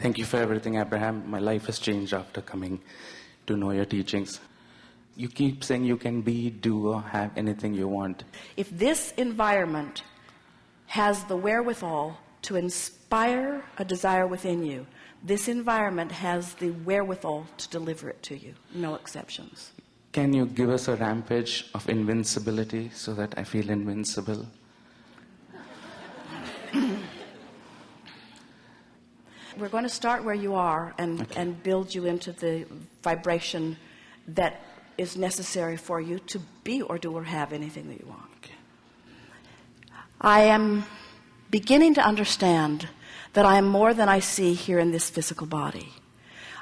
Thank you for everything, Abraham. My life has changed after coming to know your teachings. You keep saying you can be, do, or have anything you want. If this environment has the wherewithal to inspire a desire within you, this environment has the wherewithal to deliver it to you. No exceptions. Can you give us a rampage of invincibility so that I feel invincible? We're going to start where you are and, Okay. and build you into the vibration that is necessary for you to be or do or have anything that you want. Okay. I am beginning to understand that I am more than I see here in this physical body.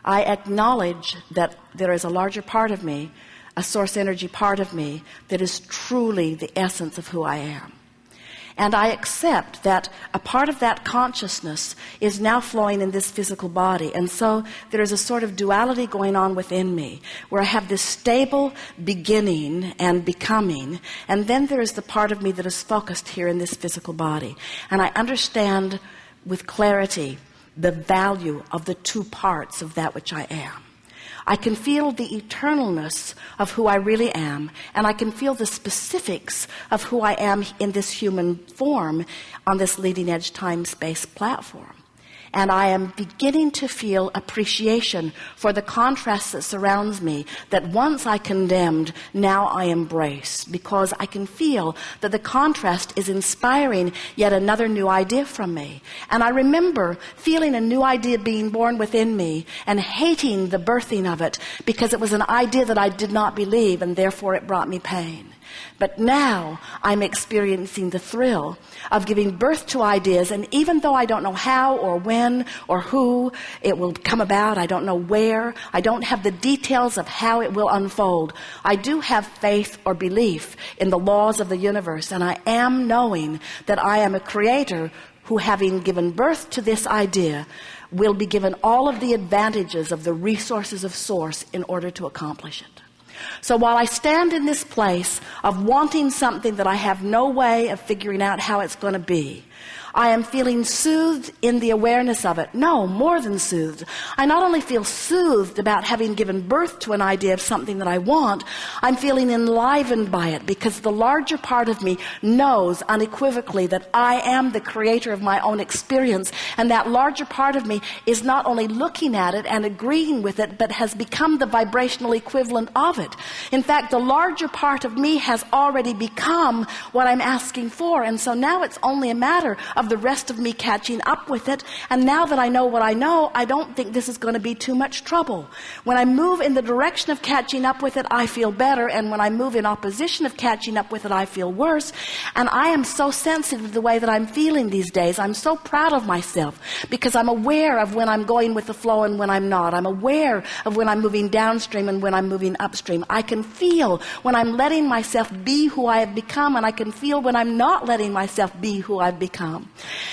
I acknowledge that there is a larger part of me, a source energy part of me, that is truly the essence of who I am. And I accept that a part of that consciousness is now flowing in this physical body. And so there is a sort of duality going on within me where I have this stable beginning and becoming. And then there is the part of me that is focused here in this physical body. And I understand with clarity the value of the two parts of that which I am. I can feel the eternalness of who I really am, and I can feel the specifics of who I am in this human form on this leading edge time space platform. And I am beginning to feel appreciation for the contrast that surrounds me that once I condemned, now I embrace because I can feel that the contrast is inspiring yet another new idea from me. And I remember feeling a new idea being born within me and hating the birthing of it because it was an idea that I did not believe and therefore it brought me pain. But now I'm experiencing the thrill of giving birth to ideas. And even though I don't know how or when or who it will come about, I don't know where, I don't have the details of how it will unfold. I do have faith or belief in the laws of the universe. And I am knowing that I am a creator who, having given birth to this idea, will be given all of the advantages of the resources of source in order to accomplish it. So while I stand in this place of wanting something that I have no way of figuring out how it's going to be, I am feeling soothed in the awareness of it. No, more than soothed. I not only feel soothed about having given birth to an idea of something that I want, I'm feeling enlivened by it because the larger part of me knows unequivocally that I am the creator of my own experience. And that larger part of me is not only looking at it and agreeing with it, but has become the vibrational equivalent of it. In fact, the larger part of me has already become what I'm asking for. And so now it's only a matter of the rest of me catching up with it. And now that I know what I know, I don't think this is going to be too much trouble. When I move in the direction of catching up with it, I feel better. And when I move in opposition of catching up with it, I feel worse. And I am so sensitive to the way that I'm feeling these days. I'm so proud of myself because I'm aware of when I'm going with the flow and when I'm not. I'm aware of when I'm moving downstream and when I'm moving upstream. I can feel when I'm letting myself be who I have become and I can feel when I'm not letting myself be who I've become.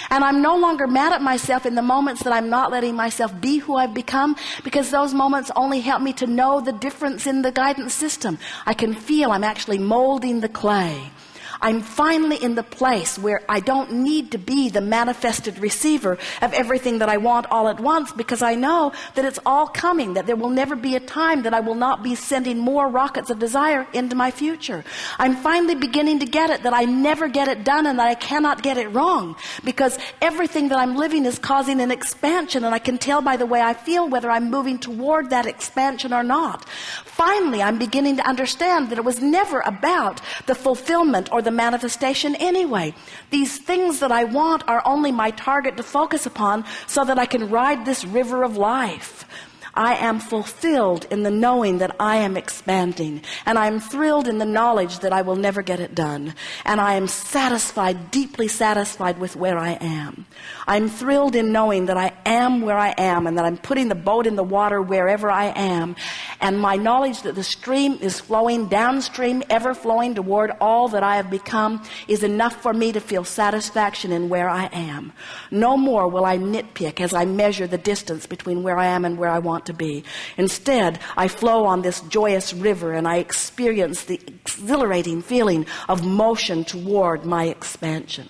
And I'm no longer mad at myself in the moments that I'm not letting myself be who I've become because those moments only help me to know the difference in the guidance system. I can feel I'm actually molding the clay. I'm finally in the place where I don't need to be the manifested receiver of everything that I want all at once because I know that it's all coming, that there will never be a time that I will not be sending more rockets of desire into my future. I'm finally beginning to get it that I never get it done and that I cannot get it wrong because everything that I'm living is causing an expansion and I can tell by the way I feel whether I'm moving toward that expansion or not. Finally, I'm beginning to understand that it was never about the fulfillment or the manifestation anyway. These things that I want are only my target to focus upon so that I can ride this river of life. I am fulfilled in the knowing that I am expanding. And I'm thrilled in the knowledge that I will never get it done. And I am satisfied, deeply satisfied with where I am. I'm thrilled in knowing that I am where I am and that I'm putting the boat in the water wherever I am. And my knowledge that the stream is flowing downstream, ever flowing toward all that I have become is enough for me to feel satisfaction in where I am. No more will I nitpick as I measure the distance between where I am and where I want to be. Instead, I flow on this joyous river and I experience the exhilarating feeling of motion toward my expansion.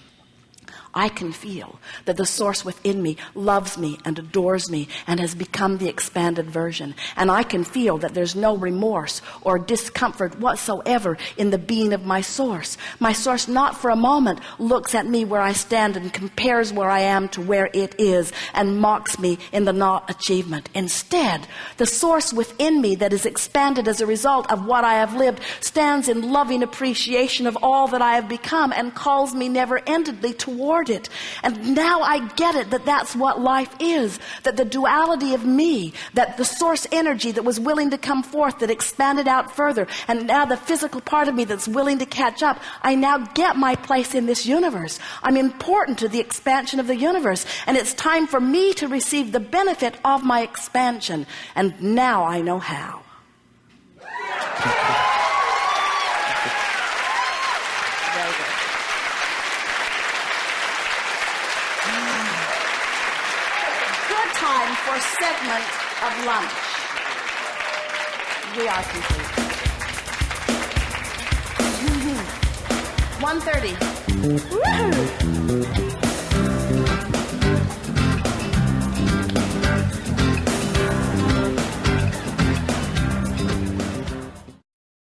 I can feel that the source within me loves me and adores me and has become the expanded version. And I can feel that there's no remorse or discomfort whatsoever in the being of my source. My source not for a moment looks at me where I stand and compares where I am to where it is and mocks me in the not achievement. Instead, the source within me that is expanded as a result of what I have lived stands in loving appreciation of all that I have become and calls me never endedly toward it. And now I get it that that's what life is. That the duality of me, that the source energy that was willing to come forth, that expanded out further, and now the physical part of me that's willing to catch up, I now get my place in this universe. I'm important to the expansion of the universe. And it's time for me to receive the benefit of my expansion. And now I know how. Good time for segment of lunch. We are complete. Mm-hmm. 1.30. Woohoo!